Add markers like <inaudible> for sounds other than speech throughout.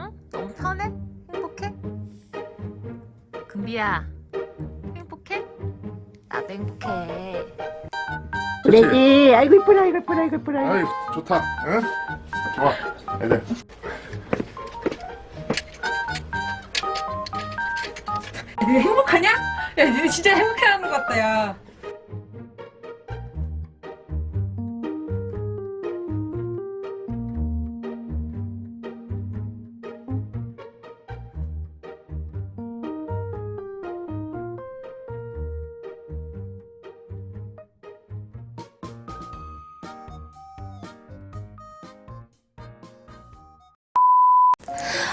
응? 너무 편해? 행복해? 금비야 행복해? 나도 행복해 그래지 아이고 이쁘라 아이고 이쁘라 아이고 이쁘라 아이 좋다 응? 좋아 애들 니네 행복하냐? 야 니네 진짜 행복해하는 것 같다 야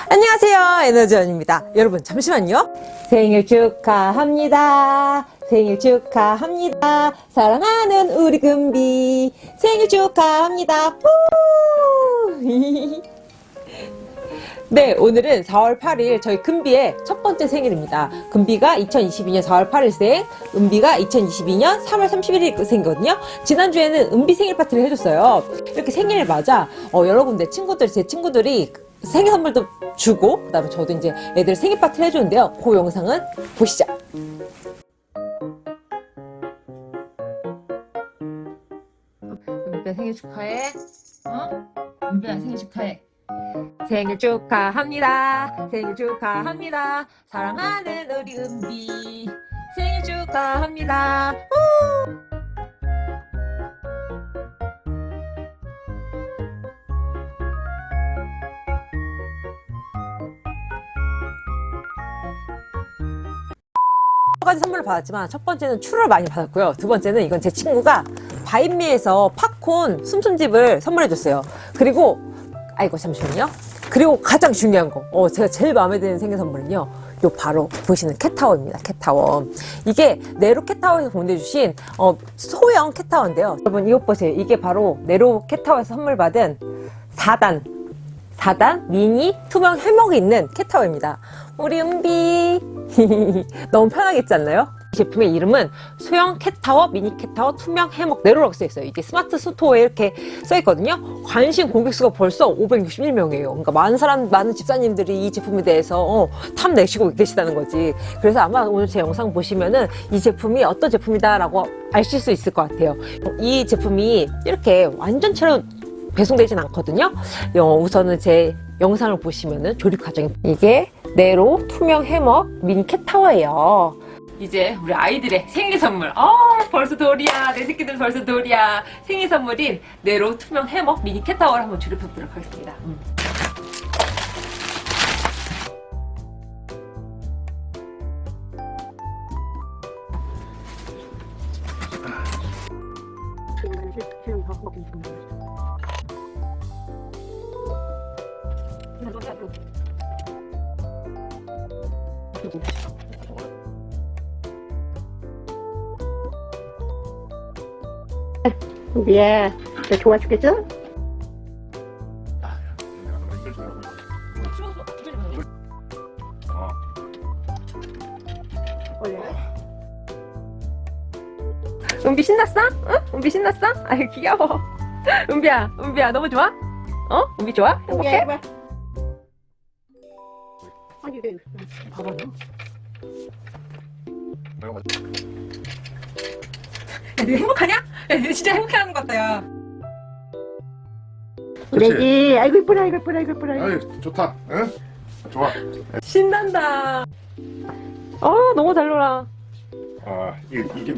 안녕하세요. 에너지원입니다. 여러분 잠시만요. 생일 축하합니다. 생일 축하합니다. 사랑하는 우리 금비. 생일 축하합니다. 후! <laughs> 네 오늘은 4월 8일 저희 금비의 첫 번째 생일입니다. 금비가 2022년 4월 8일생 은비가 2022년 3월 31일 생이거든요. 지난주에는 은비 생일 파티를 해줬어요. 이렇게 생일을 맞아 어, 여러분들 친구들 제 친구들이 생일 선물도 주고 그 다음에 저도 이제 애들 생일 파티를 해주는데요. 그 영상은 보시죠. 은비야 생일 축하해. 어? 은비야 생일 축하해. 생일 축하합니다. 생일 축하합니다. 사랑하는 우리 은비. 생일 축하합니다. 우! 가지 선물을 받았지만 첫 번째는 추를 많이 받았고요. 두 번째는 이건 제 친구가 바인미에서 팝콘 숨숨집을 선물해 줬어요. 그리고 아이고 잠시만요. 그리고 가장 중요한 거 어, 제가 제일 마음에 드는 생일 선물은요. 요 바로 보시는 캣타워입니다 캣타워. 이게 네로 캣타워에서 보내주신 어, 소형 캣타워인데요. 여러분 이것 보세요. 이게 바로 네로 캣타워에서 선물 받은 4단 4단 미니 투명 해먹이 있는 캣타워입니다. 우리 은비. <laughs> 너무 편하겠지 않나요? 이 제품의 이름은 소형 캣타워 미니 캣타워 투명 해먹 네로라고 써있어요. 이게 스마트 스토어에 이렇게 써있거든요. 관심 고객수가 벌써 561명이에요. 그러니까 많은 사람 많은 집사님들이 이 제품에 대해서 어, 탐내시고 계시다는 거지. 그래서 아마 오늘 제 영상 보시면은 이 제품이 어떤 제품이다 라고 아실 수 있을 것 같아요. 이 제품이 이렇게 완전체로 배송되진 않거든요. 어, 우선은 제 영상을 보시면은 조립 과정이 이게 네로 투명 해먹 미니 캣타워예요. 이제 우리 아이들의 생일 선물. 어 벌써 돌이야. 내 새끼들 벌써 돌이야. 생일 선물인 네로 투명 해먹 미니 캣타워를 한번 조립해 보도록 하겠습니다. 음. 은비야 너 좋아 죽겠어? 어. 은비 신났어? 응? 은비 신났어? 아유 귀여워 은비야 은비야 너무 좋아? 어? 은비 좋아? 행복해? 이게 봐봐 내가 맞- 야 니네 행복하냐? 야 니네 진짜 행복해하는 것 같다 야. 그래지 아이고 이쁘라 아이고 이쁘라 아이고 이쁘라 아이 좋다. 응? 좋아. 신난다. 어 너무 잘 놀아. 아 이게, 이게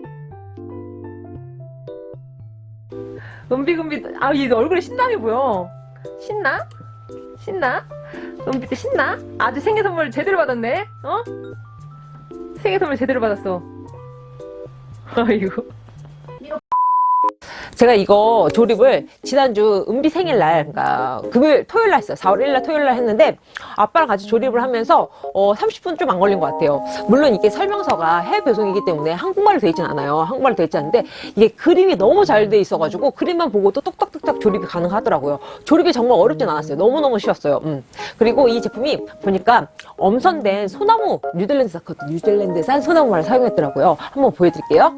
은비금비 아얘 얼굴에 신남이 보여. 신나? 신나? 은비 때 신나? 아주 생일 선물 제대로 받았네 어? 생일 선물 제대로 받았어 <laughs> 아이고 제가 이거 조립을 지난주 은비 생일날 그러니까 금요일 토요일 날 했어요. 4월 1일 날 토요일 날 했는데 아빠랑 같이 조립을 하면서 어, 30분 좀 안 걸린 것 같아요. 물론 이게 설명서가 해외 배송이기 때문에 한국말로 되어 있진 않아요. 한국말로 되어 있지 않은데 이게 그림이 너무 잘 돼 있어 가지고 그림만 보고도 똑딱똑딱 조립이 가능하더라고요. 조립이 정말 어렵진 않았어요. 너무너무 쉬웠어요. 음. 그리고 이 제품이 보니까 엄선된 소나무 뉴질랜드 뉴질랜드산 소나무를 사용했더라고요. 한번 보여드릴게요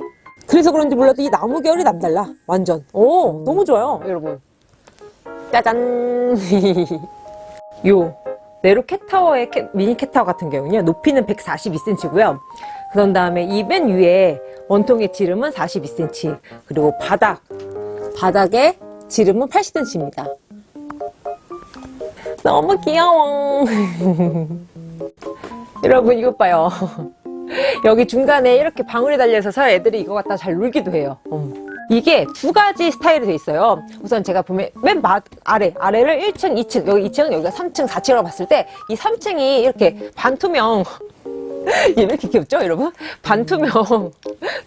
그래서 그런지 몰라도 이 나무 결이 남달라. 완전. 오. 너무 좋아요. 여러분. 짜잔. <laughs> 요. 네로 캣타워의 캣- 미니 캣타워 같은 경우는요 높이는 142cm고요. 그런 다음에 이 맨 위에 원통의 지름은 42cm 그리고 바닥. 바닥의 지름은 80cm입니다. 너무 귀여워. <laughs> 여러분 이것 봐요 <laughs> <laughs> 여기 중간에 이렇게 방울이 달려있어서 애들이 이거 갖다 잘 놀기도 해요 음. 이게 두 가지 스타일이 돼 있어요 우선 제가 보면 맨 마, 아래 아래를 1층 2층 여기 2층 여기가 3층 4층으로 봤을 때 이 3층이 이렇게 반투명 <laughs> 얘왜 이렇게 귀엽죠 여러분? 반투명 <laughs>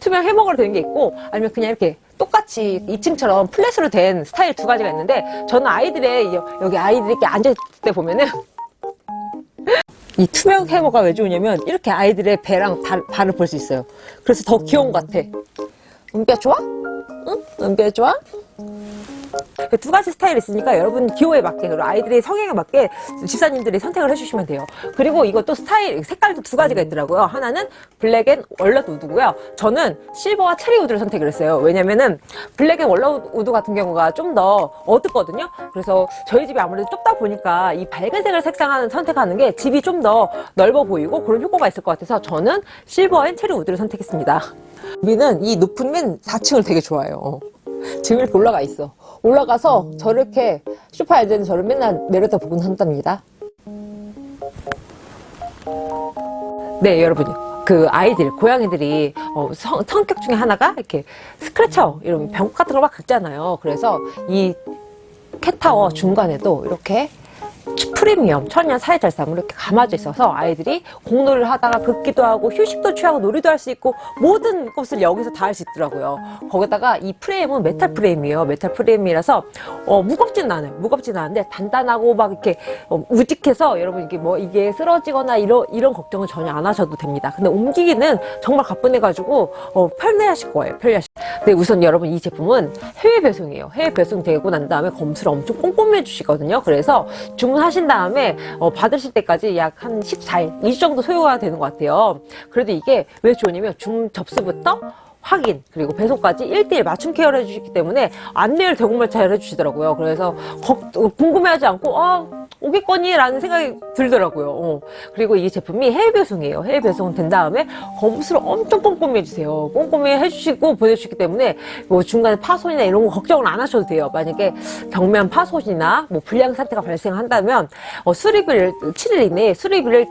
투명 해먹으로 된게 있고 아니면 그냥 이렇게 똑같이 2층처럼 flat으로 된 스타일 두 가지가 있는데 저는 아이들의 여- 여기 아이들이 이렇게 앉아있을 때 보면은 이 투명 해먹이 왜 좋으냐면 이렇게 아이들의 배랑 발, 발을 볼 수 있어요 그래서 더 귀여운 것 같아 은비야 좋아? 응? 은비야 좋아? 두 가지 스타일이 있으니까 여러분 기호에 맞게 그리고 아이들의 성향에 맞게 집사님들이 선택을 해주시면 돼요. 그리고 이것도 스타일 색깔도 두 가지가 있더라고요. 하나는 black and walnut wood고요. 저는 silver와 cherry wood를 선택을 했어요. 왜냐면은 black and walnut wood 같은 경우가 좀 더 어둡거든요. 그래서 저희 집이 아무래도 좁다 보니까 이 밝은색을 색상하는 선택하는 게 집이 좀 더 넓어 보이고 그런 효과가 있을 것 같아서 저는 silver and cherry wood를 선택했습니다. 우리는 이 높은 맨 4층을 되게 좋아해요. 지금 이렇게 올라가 있어. 올라가서 저렇게 소파에 앉아있는 저를 맨날 내려다 보곤 한답니다. 네, 여러분. 그 아이들, 고양이들이 어, 성, 성격 중에 하나가 이렇게 scratcher, 이런 병 같은 걸 막 긁잖아요. 그래서 이 캣타워 중간에도 이렇게 프리미엄 천연 사이잘삼으로 이렇게 감아져 있어서 아이들이 공놀이를 하다가 긁기도 하고 휴식도 취하고 놀이도 할 수 있고 모든 것을 여기서 다 할 수 있더라고요. 거기다가 이 프레임은 메탈 프레임이에요. 메탈 프레임이라서 어, 무겁진 않아요. 무겁진 않은데 단단하고 막 이렇게 어, 우직해서 여러분 이게 뭐 이게 쓰러지거나 이런 이런 걱정은 전혀 안 하셔도 됩니다. 근데 옮기기는 정말 가뿐해가지고 어, 편리하실 거예요. 편리하실. 근데 우선 여러분 이 제품은 해외 배송이에요. 해외 배송되고 난 다음에 검수를 엄청 꼼꼼히 해주시거든요. 그래서 주문하신 다음에 어, 받으실 때까지 약 한 14일, 2주 정도 소요가 되는 것 같아요. 그래도 이게 왜 좋으냐면 중 접수부터 확인 그리고 배송까지 1대1 맞춤 케어를 해주시기 때문에 안내를 잘 해주시더라고요. 그래서 걱- 궁금해하지 않고 아 오겠거니 라는 생각이 들더라고요. 어. 그리고 이 제품이 해외 배송이에요. 해외 배송 된 다음에 검수를 엄청 꼼꼼히 해주세요. 꼼꼼히 해주시고 보내주시기 때문에 뭐 중간에 파손이나 이런 거 걱정을 안 하셔도 돼요. 만약에 경미한 파손이나 뭐 불량 사태가 발생한다면 어, 수리비를 7일 이내에 수리비를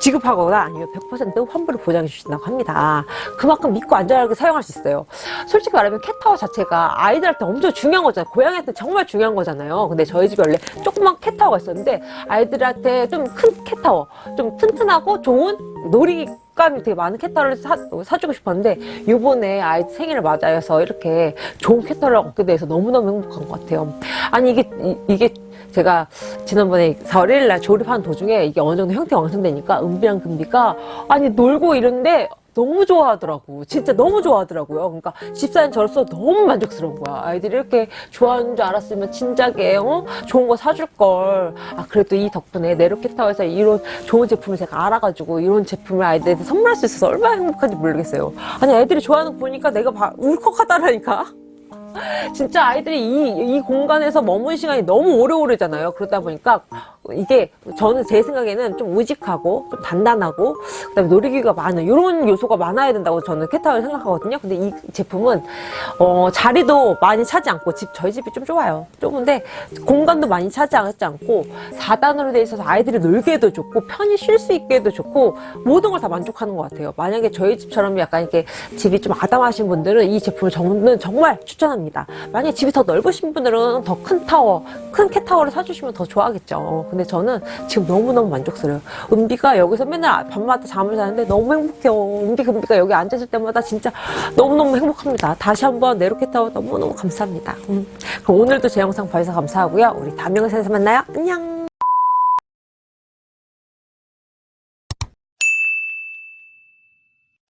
지급하거나 아니면 100% 환불을 보장해 주신다고 합니다. 그만큼 믿고 안전하게 사용할 수 있어요. 솔직히 말하면 캣타워 자체가 아이들한테 엄청 중요한 거잖아요. 고양이한테 정말 중요한 거잖아요. 근데 저희 집에 원래 조그만 캣타워가 있었는데 아이들한테 좀 큰 캣타워, 좀 튼튼하고 좋은 놀이 감이 되게 많은 캣타워를 사, 사주고 싶었는데 이번에 아이 생일을 맞아서 이렇게 좋은 캣타워를 얻게 돼서 너무너무 행복한 것 같아요. 아니 이게 이, 이게 제가 지난번에 4월 1일 날 조립하는 도중에 이게 어느 정도 형태가 완성되니까 은비랑 금비가 아니 놀고 이러는데 너무 좋아하더라고. 진짜 너무 좋아하더라고요. 그러니까 집사인 저로서 너무 만족스러운 거야. 아이들이 이렇게 좋아하는 줄 알았으면 진작에 어? 좋은 거 사줄 걸. 아 그래도 이 덕분에 네로캣타워에서 이런 좋은 제품을 제가 알아가지고 이런 제품을 아이들한테 선물할 수 있어서 얼마나 행복한지 모르겠어요. 아니 애들이 좋아하는 거 보니까 내가 봐- 울컥하다라니까. <laughs> 진짜 아이들이 이, 이 공간에서 머문 시간이 너무 오래오래잖아요. 그러다 보니까 이게 저는 제 생각에는 좀 우직하고 좀 단단하고 그 다음에 놀이기구가 많은 이런 요소가 많아야 된다고 저는 캣타워를 생각하거든요. 근데 이 제품은 어, 자리도 많이 차지 않고 집 저희 집이 좀 좁아요. 좁은데 공간도 많이 차지하지 않고 4단으로 돼 있어서 아이들이 놀기에도 좋고 편히 쉴 수 있게도 좋고 모든 걸 다 만족하는 것 같아요. 만약에 저희 집처럼 약간 이렇게 집이 좀 아담하신 분들은 이 제품을 저는 정말 추천합니다. 만약에 집이 더 넓으신 분들은 더 큰 타워, 큰 캣타워를 사주시면 더 좋아하겠죠. 근데 저는 지금 너무너무 만족스러워요. 은비가 여기서 맨날 밤마다 잠을 자는데 너무 행복해요. 은비, 금비가 여기 앉아있을 때마다 진짜 너무너무 행복합니다. 다시 한번 네로캣타워 너무너무 감사합니다. 음. 그럼 오늘도 제 영상 봐주셔서 감사하고요. 우리 다음 영상에서 만나요. 안녕!